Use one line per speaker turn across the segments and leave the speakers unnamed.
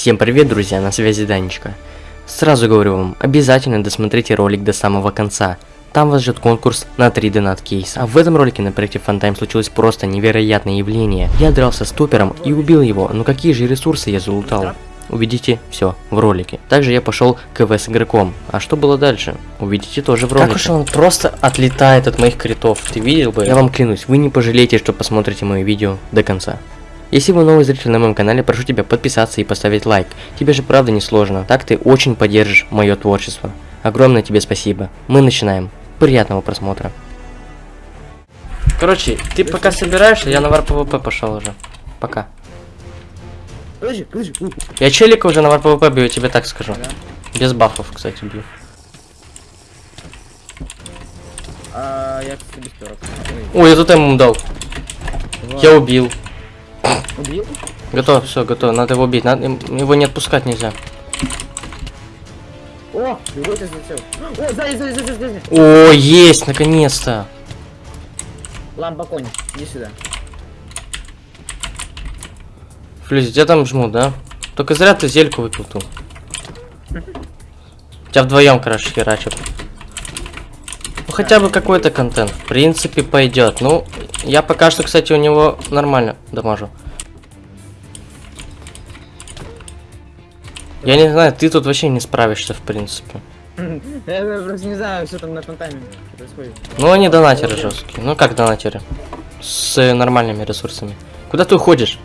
Всем привет, друзья, на связи Данечка. Сразу говорю вам, обязательно досмотрите ролик до самого конца. Там вас ждет конкурс на 3 донат кейс. А в этом ролике на проекте Фантайм случилось просто невероятное явление. Я дрался с топером и убил его, но какие же ресурсы я залутал? Увидите все в ролике. Также я пошел к КВ с игроком. А что было дальше? Увидите тоже в ролике. Как уж он просто отлетает от моих критов. Ты видел бы? Я вам клянусь, вы не пожалеете, что посмотрите мое видео до конца. Если вы новый зритель на моем канале, прошу тебя подписаться и поставить лайк. Тебе же правда не сложно, так ты очень поддержишь мое творчество. Огромное тебе спасибо. Мы начинаем. Приятного просмотра. Короче, ты пока собираешься, я на warp PVP пошел уже. Пока.
Подожди, подожди.
Я челика уже на warp PVP бью, я тебе так скажу. Без бафов, кстати, бью.
А, я, кстати, без.
Ой, я тут ему дал. Я убил.
Убил?
Готово, все, готово. Надо его убить. Надо, его не отпускать нельзя.
О, зацел. О, сзади, сзади, сзади, сзади.
О, есть, наконец-то.
Лампа конь, иди сюда.
Флюзи, тебя там жмут, да? Только зря ты зельку выпил тут. Тебя вдвоем, короче, херачат. Ну хотя бы какой-то контент. В принципе, пойдет. Ну, я пока что, кстати, у него нормально дамажу. Я не знаю, ты тут вообще не справишься, в принципе.
Я просто не знаю, что там на фонтане происходит.
Ну, они донатеры жесткие. Ну, как донатеры? С нормальными ресурсами. Куда ты уходишь?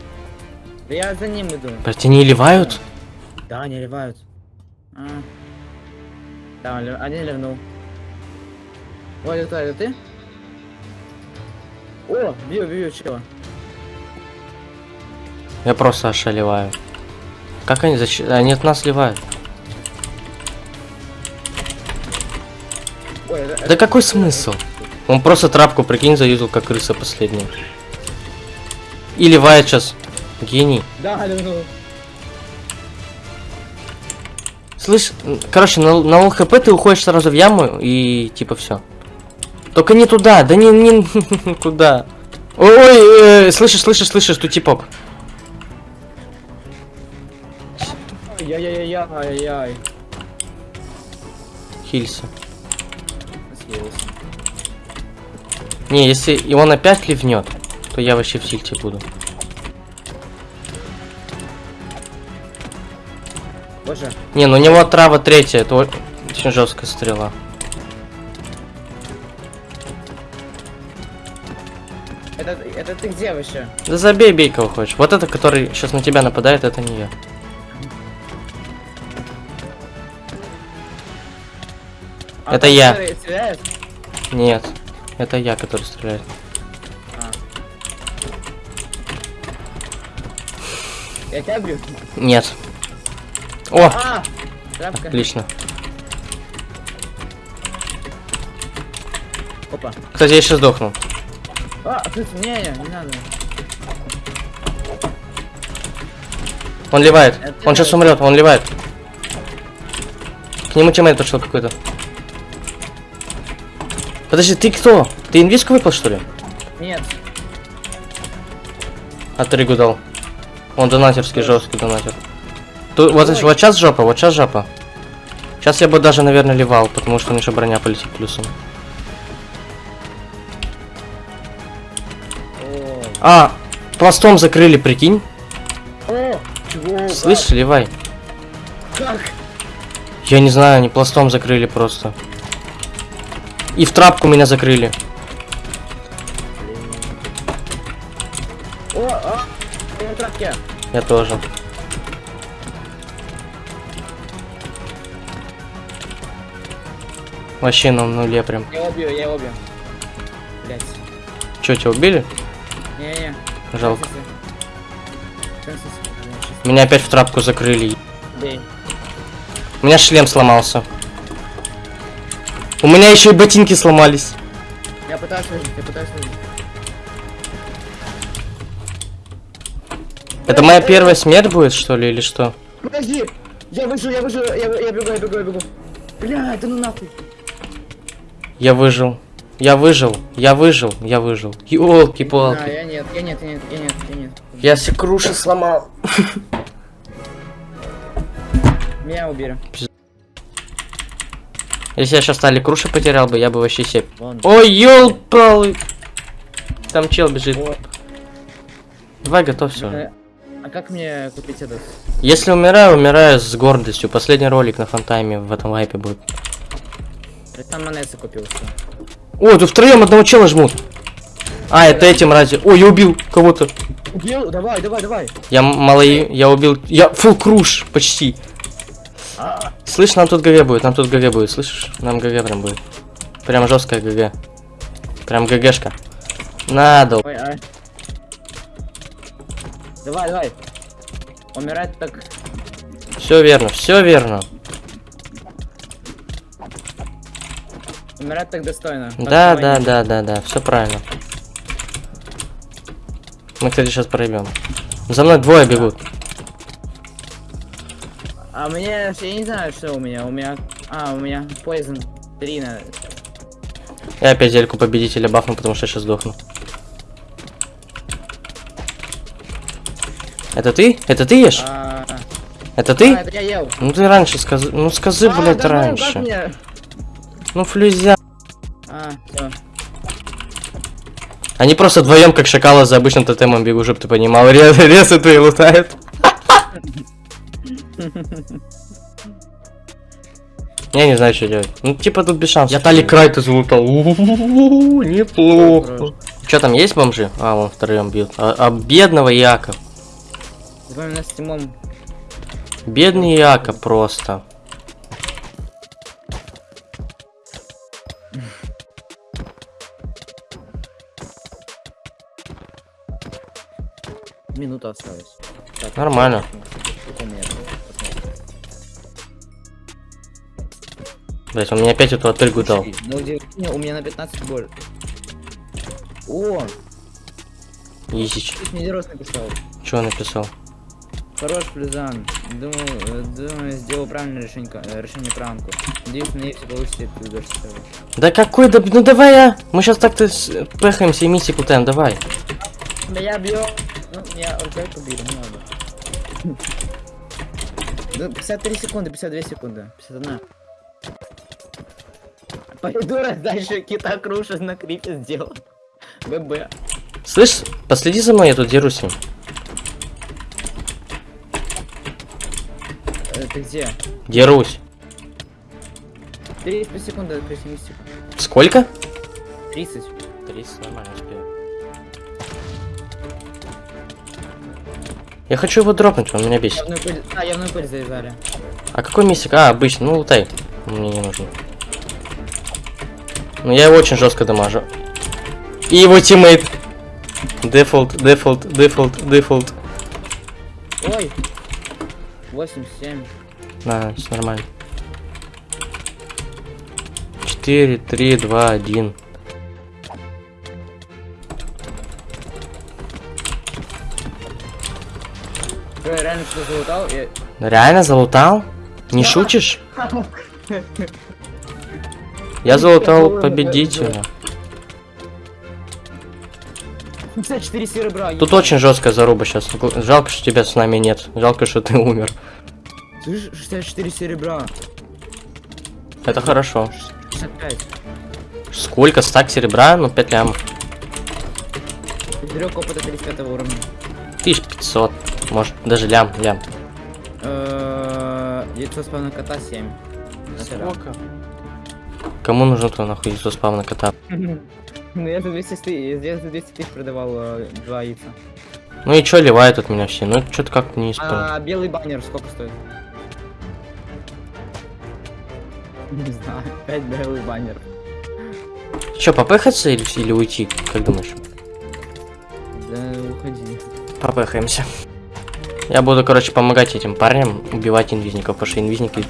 Да я за ним иду.
Блять, они ливают?
Да, они ливают. А. Да, один ливнул. Ой, это, это ты? О, бью, бью, чего?
Я просто ошалеваю. Как они зачем? Они от нас ливают.
Ой, это,
Да какой смысл? Он просто трапку, прикинь, заюзал, как крыса последняя. И ливает сейчас. Гений.
Да.
Слышь, короче, на, на ЛХП ты уходишь сразу в яму и типа все. Только не туда, да не, не куда. Ой, э, слышишь, слышишь, слышишь, тут типок.
Яй-яй-яй-яй-яй.
Хилься.
Съелся.
Не, если он опять ливнет, то я вообще в сильте буду.
Боже,
Не, ну у него трава третья, это очень жесткая стрела.
это, это ты где вообще?
Да забей, бей кого хочешь. Вот это, который сейчас на тебя нападает, это не я.
А
Это я.
стреляет?
Нет, это я, который стреляет.
А. Я тебя бью.
Нет. О,
А! Трапка.
отлично.
Опа.
Кстати, я сейчас сдохну.
А, тут не, не, надо.
Он ливает.
Это
Он сейчас умрет, он ливает. К нему тиммейт пошел какой-то. Подожди, ты кто? Ты инвиску выпал, что ли?
Нет.
А ты ригу дал. Он донатерский, жесткий донатер. Тут, вот, вот сейчас жопа, вот сейчас жопа. Сейчас я бы даже, наверное, ливал, потому что у меня еще броня полетит плюсом.
О,
А, пластом закрыли, прикинь.
О, чего?
Слышь, ливай.
Как?
Я не знаю, они пластом закрыли просто. И в трапку меня закрыли.
О, а, я в трапке.
Я тоже. Вообще на нуле прям.
Я его бью, я его бью. Блять.
Че, тебя убили?
Не-не.
Жалко. Меня опять в трапку закрыли.
Бей.
У меня шлем сломался. У меня еще и ботинки сломались.
Я пытаюсь выжить, я пытаюсь выжить.
Это моя первая смерть будет, что ли, или что?
Подожди! Я выжил, я выжил, я, я бегу, я бегу, я бегу. Бля, да ну нахуй.
Я выжил. Я выжил. Я выжил. Я выжил.
А,
Ёлки-палки.
я нет, я нет, я нет, я нет, я нет.
Я все круши сломал.
Меня убили.
Если я сейчас стали круши потерял бы, я бы вообще себе... Ой, ёлпалы! Там чел бежит. Давай, готов все.
А как мне купить этот?
Если умираю, умираю с гордостью. Последний ролик на фантайме в этом вайпе будет.
Я там монеты купил.
О, тут втроем одного чела жмут. А, это этим ради. Ой, я убил кого-то.
Убил? Давай, давай, давай.
Я малый, я убил. Я full круш почти. Слышь, нам тут ГГ будет, нам тут ГГ будет, слышишь? Нам ГГ прям будет. Прям жесткая ГГ. Прям ГГшка. Надо.
Ой, а. Давай, давай. Умирать так.
Все верно, все верно.
Умирать так достойно.
Да, да, да, да, да, все правильно. Мы, кстати, сейчас проебем. За мной двое бегут.
А мне, я не знаю, что у меня. У меня, а, у меня Poison 3 на...
Я опять зельку победителя бафну, потому что я сейчас сдохну. Это ты? Это ты ешь?
А,
Это
а,
ты?
это я ел.
Ну ты раньше скажи. Ну скажи,
А,
блядь,
да
раньше.
мне?
Ну флюзя.
А.
Они просто вдвоем, как шакалы, за обычным тотемом бегут, чтоб ты понимал. Рез, резы твои лутают. Я не знаю, что делать. Ну, типа тут без шансов. Я Тали Крайта залутал. Неплохо. Что там есть бомжи? А, вон втроем бьют. А, а бедного Яка.
Запомнил с Тимом.
Бедный Яка просто.
Минута осталась. Так,
Нормально. Блять, он мне опять эту отельгу дал.
Слушай, Ну, где... не, у меня на 15 боль. О,
Исич.
тут мне Дерос написал.
Он написал?
Хорош, Плюзан. Думаю, думаю, сделал правильное решение, э, решение пранку. Надеюсь, на ней все получится, и ты удашься.
Да какой да... Ну давай я. Мы сейчас так-то пехаемся и миссии кутаем, давай.
Да я бью. Ну, я рукой убили, не надо. Ну, 53 секунды, 52 секунды, 51. Придурок дальше кита крушит на крипе сделал. ББ.
Слышь, последи за мной, я тут дерусь.
Э, Ты где?
Дерусь.
30 секунды открытие мистику.
Сколько?
30.
30, нормально успею. Я хочу его дропнуть, он меня бесит.
Явную пыль... А, явную пыль завязали.
А какой мистик? А, обычный, ну лутай. Мне не нужен. Но я его очень жестко дамажу. И его тиммейт. Дефолт, дефолт, дефолт, дефолт.
Ой! 87.
На, все нормально. 4, 3, 2, 1.
Что, я реально залутал? Я...
Реально залутал? Не
Да.
шутишь? Я залутал
думаю,
победителя.
54 серебра.
Тут очень жесткая заруба сейчас. Жалко, что тебя с нами нет. Жалко, что ты умер.
Слышь, 64 серебра.
Это хорошо.
65.
Сколько? Стак серебра? Ну, 5 лямов.
Берег опыта 35 уровня.
1500. Может, даже лям, лям.
Э, Яйцо спавна кота 7.
Кому нужно то нахуй яйцо спавна кота?
Ну я за 200 тысяч, я за 200 тысяч продавал э, два яйца.
Ну и чё ливают от меня все? Ну, что-то как-то не исполнил.
А белый баннер сколько стоит? Не знаю, 5 белый баннер.
Чё, попехаться или, или уйти? Как думаешь?
Да уходи.
Попехаемся. Я буду, короче, помогать этим парням убивать инвизников, потому что инвизники...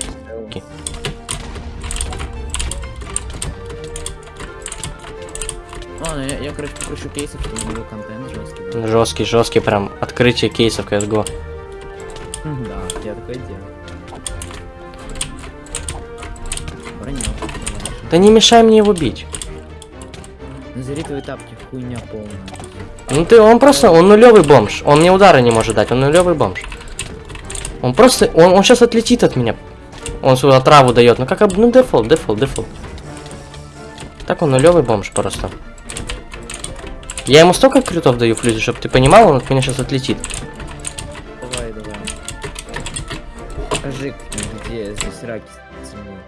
я, я короче покручу кейсов, чтобы был контент жесткий. да.
Жесткий, жесткий, прям открытие кейсов CSGO.
Да, я такое делаю. Броня.
Да не мешай мне его бить.
Незеритовые тапки, хуйня полная.
Ну ты, он просто, он нулевый бомж. Он мне удара не может дать, он нулевый бомж. Он просто, он, он сейчас отлетит от меня. Он сюда траву дает. Ну как об- ну дефолт, дефолт, дефолт. Так он нулевый бомж просто. Я ему столько критов даю флюзе, чтобы ты понимал, он от меня сейчас отлетит.
Давай, давай. Покажи, где здесь раки зимуют.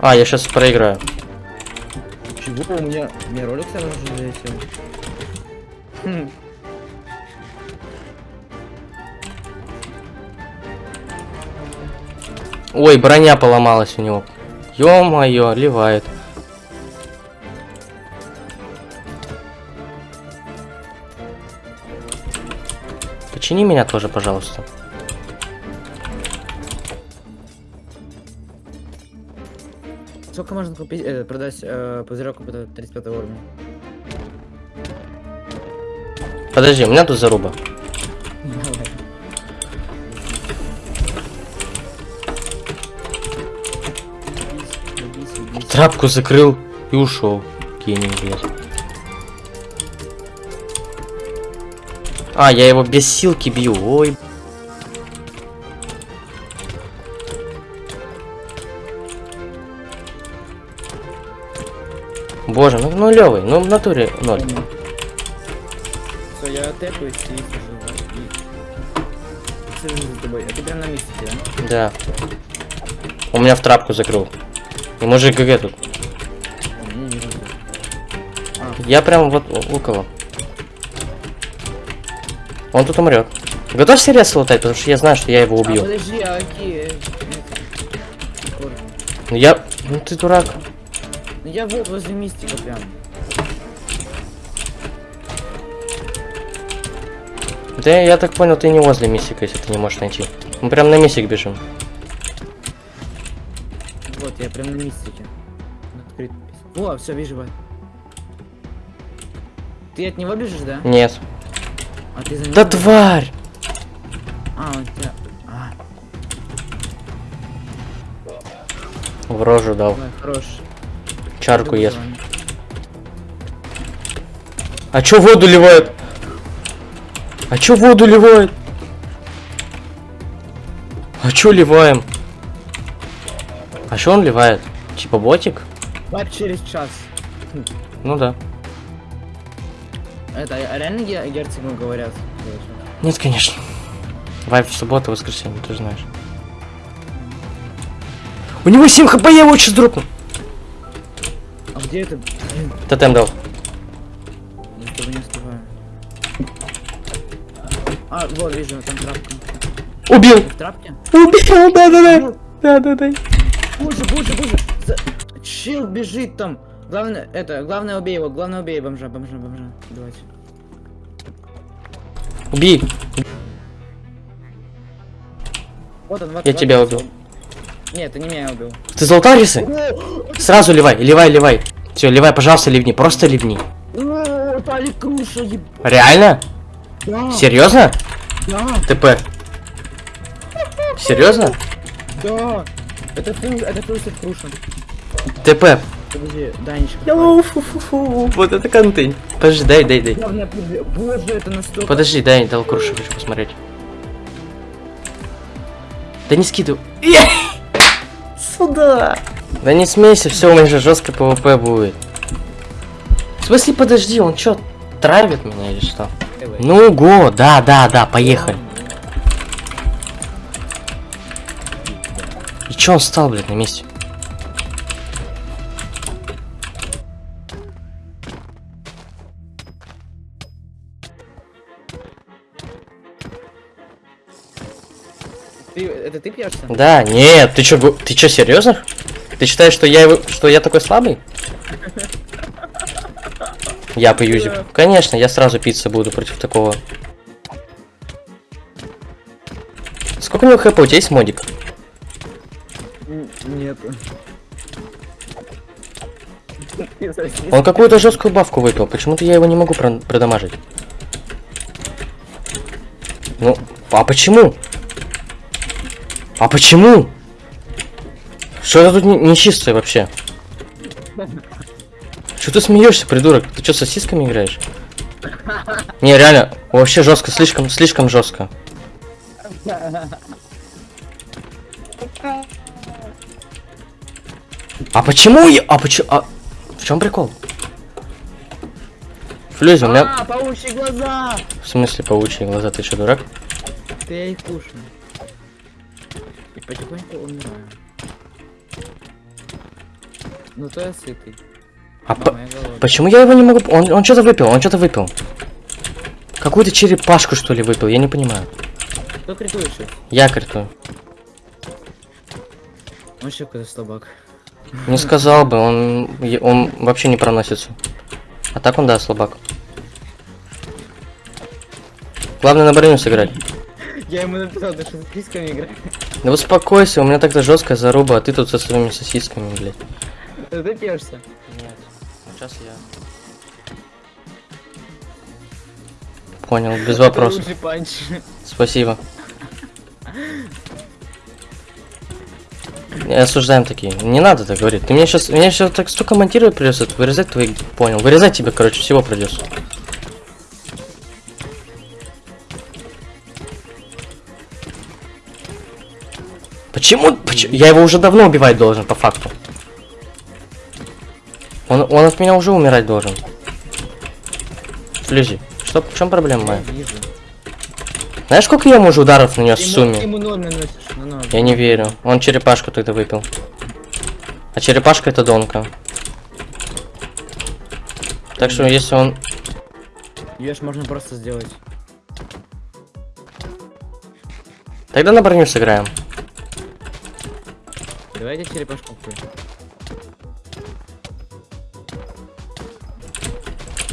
А, я сейчас проиграю.
Чего? У меня, у меня ролик сразу же завесил. Хм.
Ой, броня поломалась у него. Ё-моё, ливает. Почини меня тоже, пожалуйста.
Сколько можно купить, э, продать э, пузырек опыта 35 уровня?
Подожди, у меня тут заруба. Трапку закрыл и ушел. Гений, блядь. А, я его без силки бью. Ой. Боже, ну нулевый, ну в натуре ноль.
Все, я тэпаюсь и сижу. И... Сижу за тобой. А ты прям на месте, да?
Да. У меня в трапку закрыл. И мужик ГГ тут. Я прям вот около. Он тут умрет. Готовься резко лутать, потому что я знаю, что я его
А,
убью.
подожди, а какие?
Ну я... Ну ты дурак.
Ну я вот возле мистика прям.
Да я так понял, ты не возле мистика, если ты не можешь найти. Мы прям на мистик бежим.
Вот, я прям на мистике. Открыт. О, все, вижу его. Ты от него бежишь, да?
Нет.
А ты за?
Да тварь!
А, он тебя... А,
В рожу дал.
давай, хорош.
Чарку ест. А чё воду ливает? А чё воду ливает? А чё ливаем? А чё он ливает? Типа ботик?
Вайп через час.
Ну да.
Это а реально ге- герцогу говорят?
Нет, конечно. Вайп в субботу, воскресенье, ты же знаешь. У него 7 хп, я его сейчас дропну.
А где это?
Тотем дал.
я с не успеваю. А, вот, вижу, там трапка.
Убил!
В трапке?
Убил, да-да-да. Да-да-да.
Боже, боже, боже! За... Чел бежит там! Главное, это, главное убей его, главное убей бомжа, бомжа, бомжа. Давайте.
Убей.
Вот он, вот
Я
вот
тебя убил.
Нет, ты не меня убил.
Ты золотарисы? Сразу ливай, ливай, ливай. Все, ливай, пожалуйста, ливни, просто ливни. Реально?
Да,
Серьезно?
да,
ТП. Серьезно?
да. Это Кру- это сет Круша.
ТП.
Подожди, Данечка.
Фу-фу-фу. Вот это контент. Подожди, дай, дай, дай.
Главное. Боже, это настолько...
Подожди, дай, дал крушу, хочу посмотреть. Да не скидывай. Сюда. Да не смейся, все, у меня же жестко ПВП будет. В смысле, подожди, он что, травит меня или что? Ну, го, да, да, да, поехали. Чё он стал, блядь, на месте?
Ты, это ты пьешься?
Да, нет, ты чё, ты чё, серьезно? Ты считаешь, что я его, что я такой слабый? Я поюзик. Конечно, я сразу питься буду против такого. Сколько у него хп? У тебя есть модик?
Нет.
Он какую-то жесткую бавку выпил. Почему-то я его не могу про- продамажить. Ну, а почему? А почему? Что это тут не- нечистое вообще? Что ты смеешься, придурок? Ты что, сосисками играешь? Не, реально, вообще жестко, слишком, слишком жестко. А почему я... А почему... А... В чем прикол? Флюзи, у меня...
А, паучьи глаза!
В смысле паучьи глаза? Ты что, дурак?
Ты я их кушаю. И потихоньку умираю. Ну то я сытый.
А по- почему я его не могу... Он, он что-то выпил, он что-то выпил. Какую-то черепашку, что ли, выпил, я не понимаю.
Кто критует сейчас?
Я критую.
Он еще какой-то слабак.
Не сказал бы, он, е- он вообще не проносится. А так он, да, слабак. Главное на броню сыграть.
Я ему написал, да что с крисками играть.
Да успокойся, у меня тогда жесткая заруба, а ты тут со своими сосисками, блядь.
Ты пьешься.
Нет, сейчас я. Понял, без вопросов. Спасибо. Осуждаем такие. Не надо так говорить. Ты мне сейчас, мне сейчас так столько монтировать придется, вырезать твои, понял. Вырезать тебе, короче, всего придется. Почему? Почему? Я его уже давно убивать должен, по факту. Он, он от меня уже умирать должен. Флюзи, что, в чем проблема
Я
моя?
вижу.
Знаешь, сколько я ему уже ударов нанес в сумме?
ты ему ноль наносишь на ноль.
Я не верю. Он черепашку тогда выпил. А черепашка это донка. Так что если он...
Ж можно просто сделать.
Тогда на броню сыграем.
Давайте черепашку купим.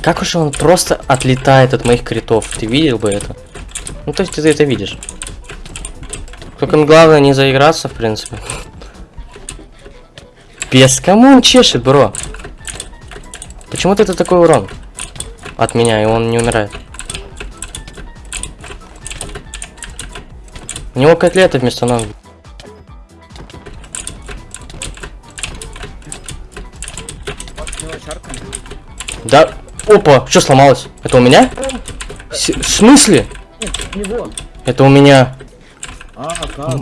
Как уж он просто отлетает от моих критов. Ты видел бы это? Ну то есть ты это видишь. Только главное не заиграться, в принципе. Без кому он чешет, бро? Почему-то это такой урон от меня, и он не умирает. У него котлеты вместо ног. Да. Опа, что сломалось? Это у меня? С- в смысле?
Него.
Это у меня.
А, как?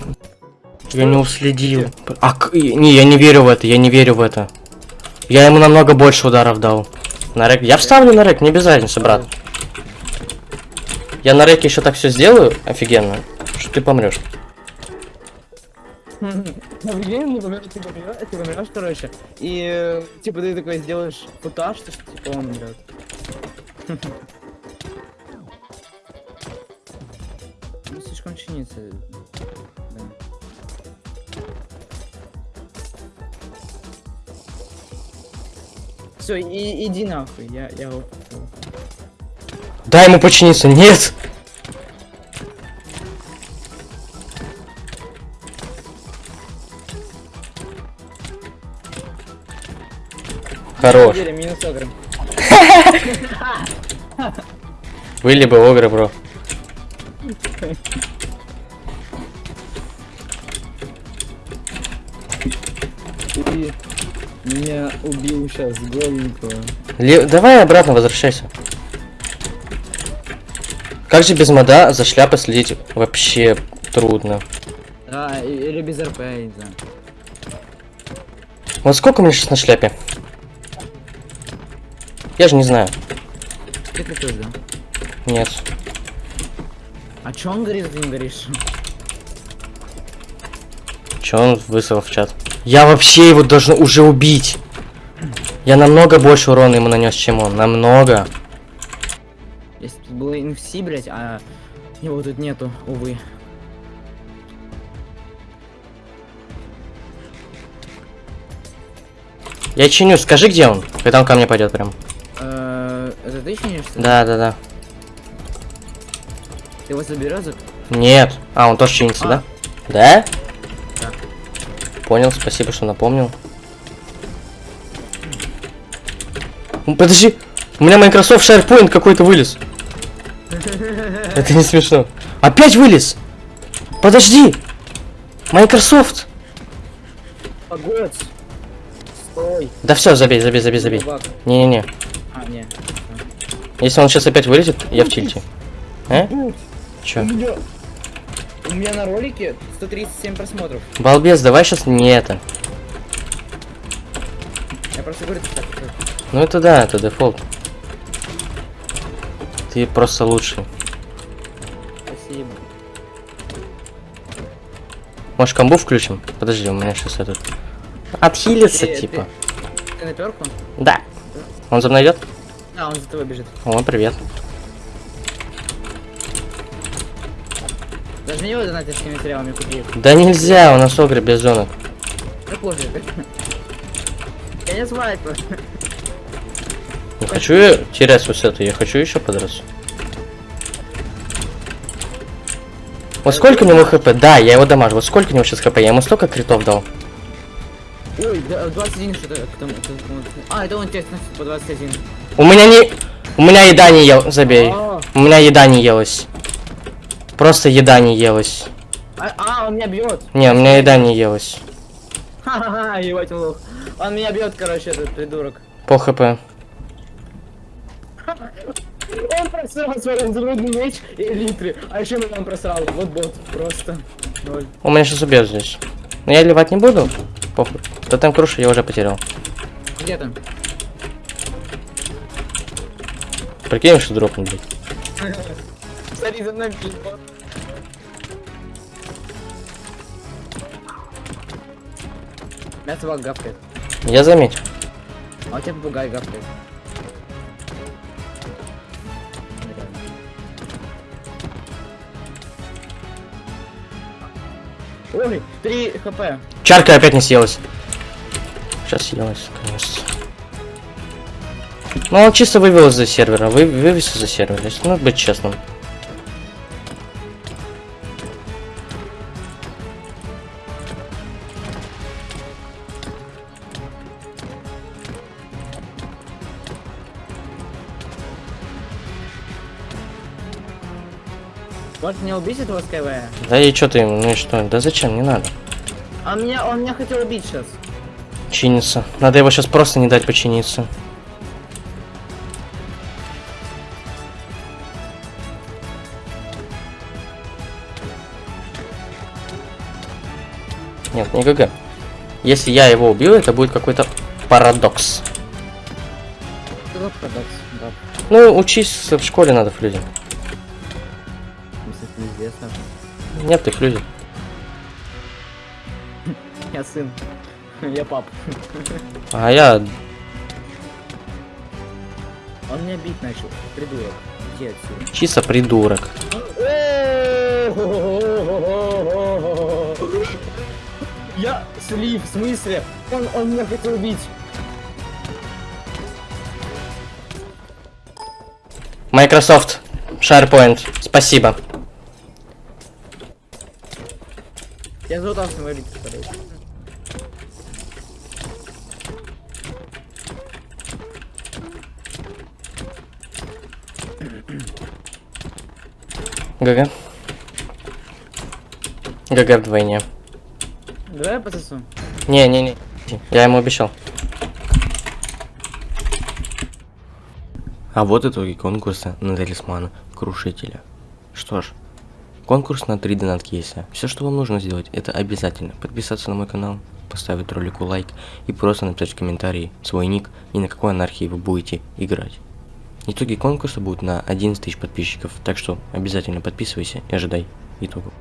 Я не уследил. А, не, я не верю в это, я не верю в это. Я ему намного больше ударов дал. На рэк. Я вставлю на рэк, не без разницы, брат. Я на рэке еще так все сделаю, офигенно, что ты помрешь.
На время не помню, ты помрешь, ты помрешь, короче. И, э, типа, ты такой сделаешь футаж, что типа он умрет. слишком чинится. Да. Все, и, иди нахуй, я, я его.
Дай ему починиться. Нет! Хорош.
Минус.
Были бы огры, бро.
убил сейчас голенького.
Ле- Давай обратно возвращайся. Как же без мода за шляпой следить вообще трудно.
А, и- или без РП, я не знаю.
Вот сколько мне сейчас на шляпе? Я же не знаю.
Ты такой, да?
Нет.
А чё он говорит, ты не говоришь?
Че он выслал в чат? Я вообще его должен уже убить. Я намного больше урона ему нанес, чем он. Намного.
Если тут было инфси, блять, а его тут нету, увы.
Я чиню, скажи, где он? Когда он ко мне пойдет прям.
Э, Это ты чинишь? что ли?
Да, да, да.
Ты его заберешь?
Нет. А, он тоже чинится,
А.
да? Да?
Да.
Понял, спасибо, что напомнил. Подожди, у меня Microsoft SharePoint какой-то вылез. Это не смешно. Опять вылез! Подожди! Microsoft!
Погодь! Стой!
Да все, забей, забей, забей, забей. Не-не-не.
А, не.
Если он сейчас опять вылезет, я в тильте. Э? Чё?
меня... У меня на ролике 137 просмотров.
Балбес, давай сейчас не это.
Я просто говорю, так.
Ну это да, это дефолт. Ты просто лучший.
Спасибо.
Может комбу включим? Подожди, у меня сейчас этот... Отхилится,
Ты-
типа.
Ты на перку?
Да. Он за мной идет?
А, он за тобой бежит.
О, привет.
Даже не его донатовскими материалами купил.
Да нельзя, у нас огры без зонок.
Да пофиг. Я не.
Не хочу терять вот это, я хочу еще подраться. Вот сколько у него хп? Да, я его дамажу. Вот сколько у него сейчас хп? Я ему столько критов дал.
Ой, да, 21 что-то. А, это он тебе сносит по 21.
У меня не... У меня еда не ел... Забей.
А,
У меня еда не елась. Просто еда не елась.
а, а, он меня бьет.
Не, у меня еда не елась.
Ха-ха-ха, ебать лох. Он меня бьет, короче, этот придурок.
По хп.
Он просрал свой изумрудный меч и литры. А еще меня он просрал. Вот бот. Просто. Ноль.
У меня сейчас убьет здесь. Но я ливать не буду. Похуй. Да там круша я уже потерял.
Где там?
Прикинь, что дропнул, блядь.
Смотри за мной, собака гавкает.
Я заметил.
А у тебя попугай гавкает. Ой, 3 хп.
Чарка опять не съелась. Сейчас съелась, конечно. Ну, он чисто вывел из-за сервера. Вы, вывез из-за сервера. Если надо быть честным.
Может мне убить этого Скайвея?
Да и что ты ему? Ну и что? Да зачем? Не надо.
А меня, он меня хотел убить сейчас.
Чиниться. Надо его сейчас просто не дать починиться. Нет, не ГГ. Если я его убью, это будет какой-то парадокс.
Парадокс? Да,
Ну, учись в школе надо в Нет, их люди.
Я сын. Я пап.
А я...
Он меня бить начал. Придурок. Иди отсюда.
чисто придурок.
Я слив, в смысле? Он, он меня хотел убить.
Microsoft. SharePoint. Спасибо.
Я залутался на валить, подожди.
ГГ. ГГ вдвойне.
Давай я пососу.
Не-не-не. Я ему обещал. А вот итоги конкурса на талисмана Крушителя. Что ж, конкурс на 3 донат кейса. Все, что вам нужно сделать, это обязательно подписаться на мой канал, поставить ролику лайк и просто написать в комментарии свой ник и на какой анархии вы будете играть. Итоги конкурса будут на 11 тысяч подписчиков, так что обязательно подписывайся и ожидай итогов.